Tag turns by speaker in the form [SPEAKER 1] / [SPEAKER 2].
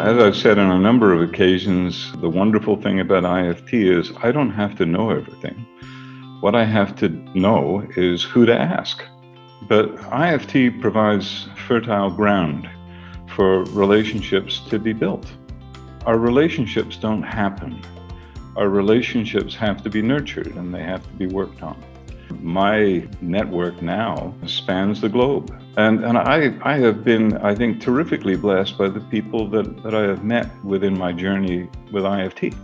[SPEAKER 1] As I've said on a number of occasions, the wonderful thing about IFT is I don't have to know everything. What I have to know is who to ask. But IFT provides fertile ground for relationships to be built. Our relationships don't happen. Our relationships have to be nurtured and they have to be worked on. My network now spans the globe. And, and I, I have been, I think, terrifically blessed by the people that, that I have met within my journey with IFT.